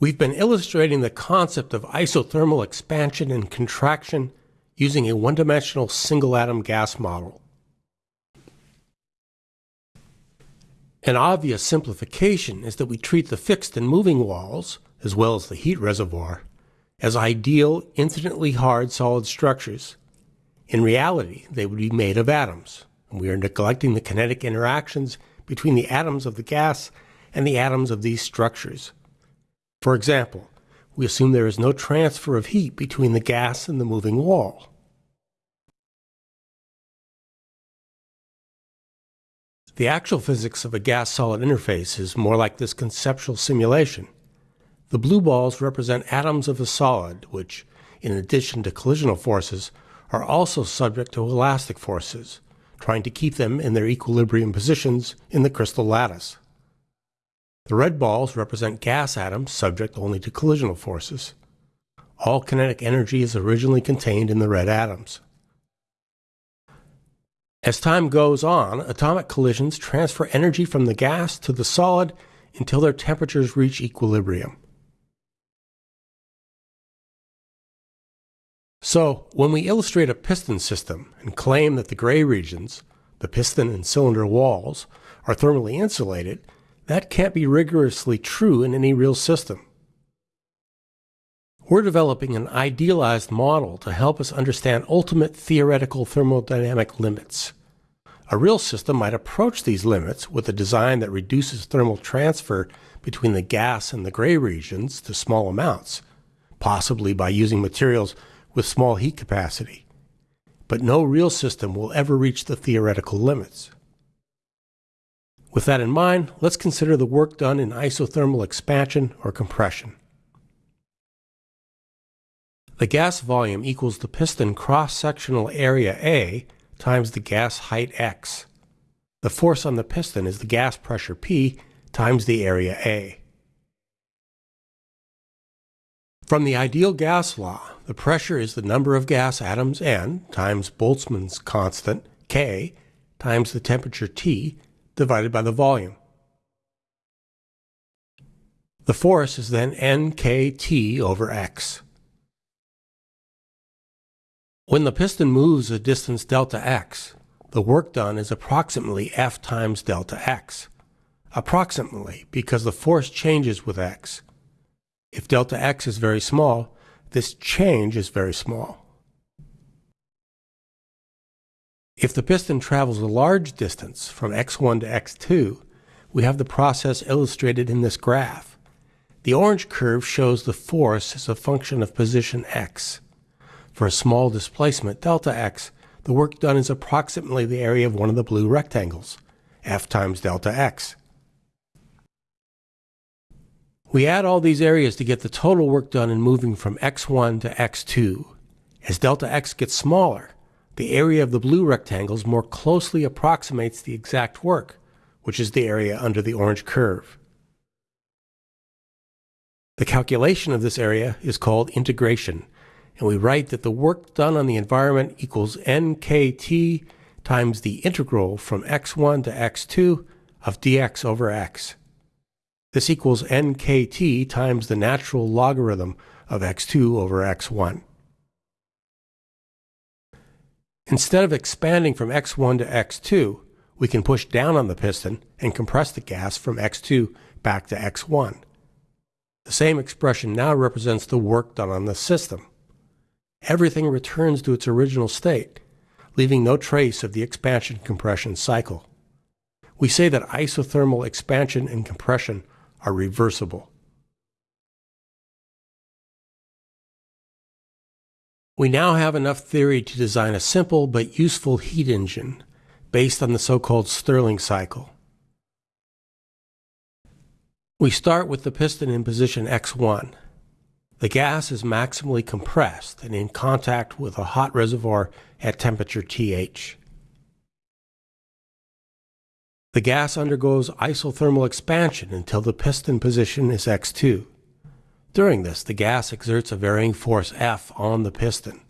We've been illustrating the concept of isothermal expansion and contraction using a one-dimensional single-atom gas model. An obvious simplification is that we treat the fixed and moving walls, as well as the heat reservoir, as ideal, infinitely hard solid structures. In reality, they would be made of atoms, and we are neglecting the kinetic interactions between the atoms of the gas and the atoms of these structures. For example, we assume there is no transfer of heat between the gas and the moving wall. The actual physics of a gas-solid interface is more like this conceptual simulation. The blue balls represent atoms of a solid, which, in addition to collisional forces, are also subject to elastic forces, trying to keep them in their equilibrium positions in the crystal lattice. The red balls represent gas atoms subject only to collisional forces. All kinetic energy is originally contained in the red atoms. As time goes on, atomic collisions transfer energy from the gas to the solid until their temperatures reach equilibrium. So, when we illustrate a piston system and claim that the gray regions, the piston and cylinder walls, are thermally insulated, that can't be rigorously true in any real system. We're developing an idealized model to help us understand ultimate theoretical thermodynamic limits. A real system might approach these limits with a design that reduces thermal transfer between the gas and the gray regions to small amounts, possibly by using materials with small heat capacity. But no real system will ever reach the theoretical limits. With that in mind, let's consider the work done in isothermal expansion or compression. The gas volume equals the piston cross-sectional area A times the gas height x. The force on the piston is the gas pressure P times the area A. From the ideal gas law, the pressure is the number of gas atoms N times Boltzmann's constant K times the temperature T divided by the volume. The force is then nkt over x. When the piston moves a distance delta x, the work done is approximately F times delta x. Approximately, because the force changes with x. If delta x is very small, this change is very small. If the piston travels a large distance from x1 to x2, we have the process illustrated in this graph. The orange curve shows the force as a function of position x. For a small displacement, delta x, the work done is approximately the area of one of the blue rectangles, F times delta x. We add all these areas to get the total work done in moving from x1 to x2. As delta x gets smaller, the area of the blue rectangles more closely approximates the exact work, which is the area under the orange curve. The calculation of this area is called integration, and we write that the work done on the environment equals nkt times the integral from x1 to x2 of dx over x. This equals nkt times the natural logarithm of x2 over x1. Instead of expanding from x1 to x2, we can push down on the piston and compress the gas from x2 back to x1. The same expression now represents the work done on the system. Everything returns to its original state, leaving no trace of the expansion-compression cycle. We say that isothermal expansion and compression are reversible. We now have enough theory to design a simple but useful heat engine based on the so-called Stirling cycle. We start with the piston in position x1. The gas is maximally compressed and in contact with a hot reservoir at temperature TH. The gas undergoes isothermal expansion until the piston position is x2. During this, the gas exerts a varying force F on the piston.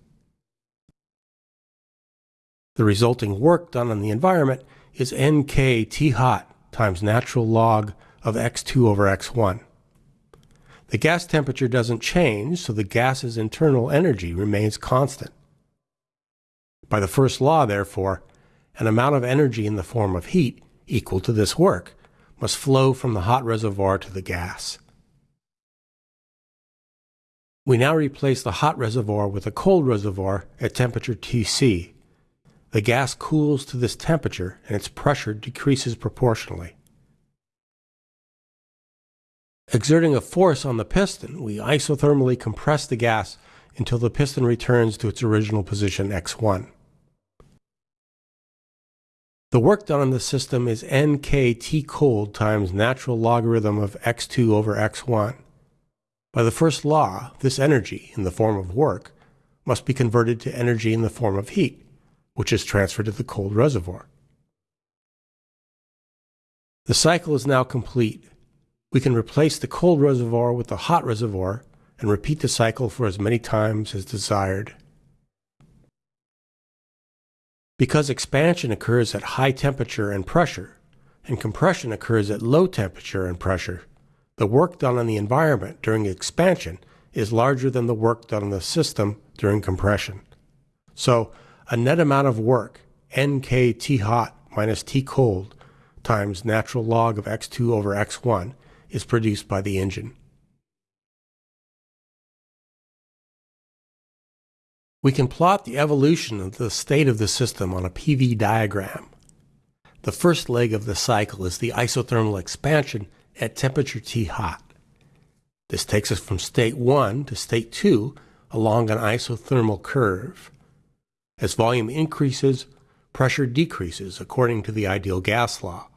The resulting work done on the environment is Nk T hot times natural log of x2 over x1. The gas temperature doesn't change, so the gas's internal energy remains constant. By the first law, therefore, an amount of energy in the form of heat equal to this work must flow from the hot reservoir to the gas. We now replace the hot reservoir with a cold reservoir at temperature Tc. The gas cools to this temperature and its pressure decreases proportionally. Exerting a force on the piston, we isothermally compress the gas until the piston returns to its original position x1. The work done on the system is nkt cold times natural logarithm of x2 over x1. By the first law, this energy, in the form of work, must be converted to energy in the form of heat, which is transferred to the cold reservoir. The cycle is now complete. We can replace the cold reservoir with the hot reservoir and repeat the cycle for as many times as desired. Because expansion occurs at high temperature and pressure, and compression occurs at low temperature and pressure, the work done on the environment during expansion is larger than the work done on the system during compression. So, a net amount of work, nk T hot minus T cold, times natural log of x2 over x1, is produced by the engine. We can plot the evolution of the state of the system on a PV diagram. The first leg of the cycle is the isothermal expansion at temperature T hot. This takes us from state 1 to state 2 along an isothermal curve. As volume increases, pressure decreases according to the ideal gas law.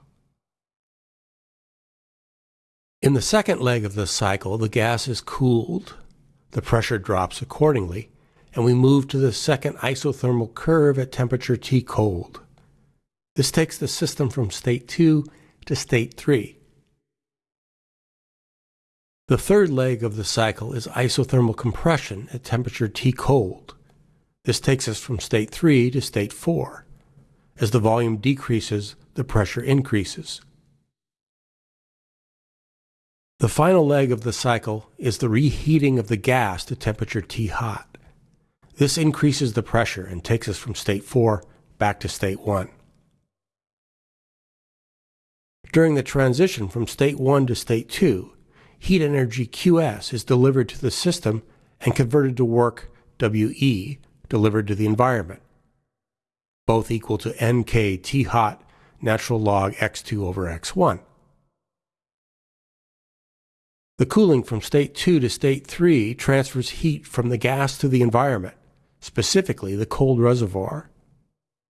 In the second leg of the cycle, the gas is cooled, the pressure drops accordingly, and we move to the second isothermal curve at temperature T cold. This takes the system from state 2 to state 3. The third leg of the cycle is isothermal compression at temperature T cold. This takes us from state 3 to state 4. As the volume decreases, the pressure increases. The final leg of the cycle is the reheating of the gas to temperature T hot. This increases the pressure and takes us from state 4 back to state 1. During the transition from state 1 to state 2, heat energy QS is delivered to the system and converted to work WE delivered to the environment, both equal to NK T hot natural log x2 over x1. The cooling from state 2 to state 3 transfers heat from the gas to the environment, specifically the cold reservoir.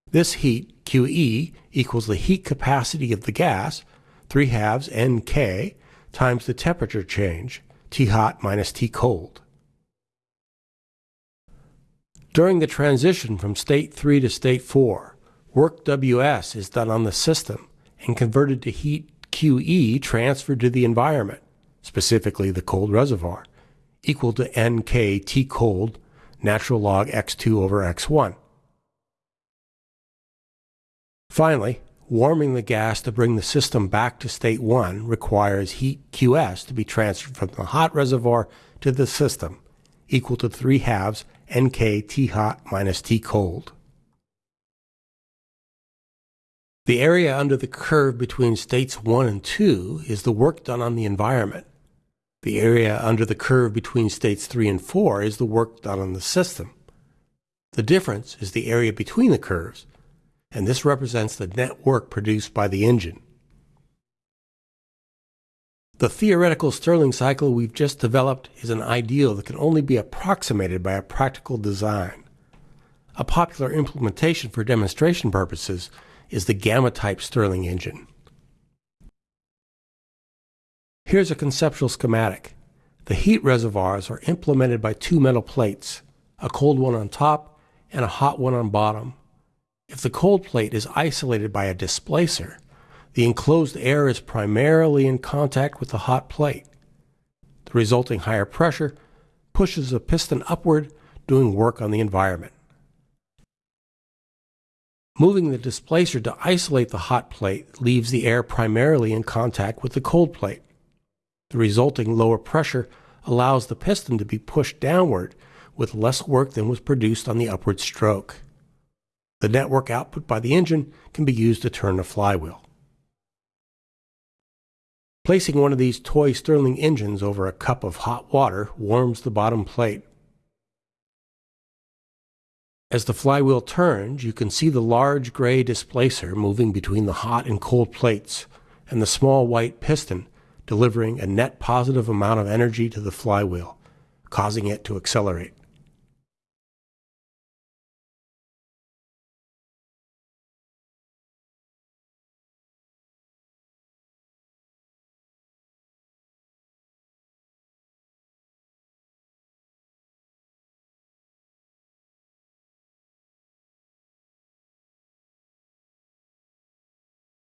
This heat, QE, equals the heat capacity of the gas, 3 halves NK, times the temperature change, T hot minus T cold. During the transition from state 3 to state 4, work WS is done on the system and converted to heat QE transferred to the environment, specifically the cold reservoir, equal to NK T cold natural log x2 over x1. Finally, Warming the gas to bring the system back to state 1 requires heat QS to be transferred from the hot reservoir to the system, equal to 3 halves NK T hot minus T cold. The area under the curve between states 1 and 2 is the work done on the environment. The area under the curve between states 3 and 4 is the work done on the system. The difference is the area between the curves, and this represents the net work produced by the engine. The theoretical Stirling cycle we've just developed is an ideal that can only be approximated by a practical design. A popular implementation for demonstration purposes is the gamma-type Stirling engine. Here's a conceptual schematic. The heat reservoirs are implemented by two metal plates, a cold one on top and a hot one on bottom. If the cold plate is isolated by a displacer, the enclosed air is primarily in contact with the hot plate. The resulting higher pressure pushes the piston upward, doing work on the environment. Moving the displacer to isolate the hot plate leaves the air primarily in contact with the cold plate. The resulting lower pressure allows the piston to be pushed downward with less work than was produced on the upward stroke. The network output by the engine can be used to turn the flywheel. Placing one of these toy Stirling engines over a cup of hot water warms the bottom plate. As the flywheel turns, you can see the large gray displacer moving between the hot and cold plates, and the small white piston delivering a net positive amount of energy to the flywheel, causing it to accelerate.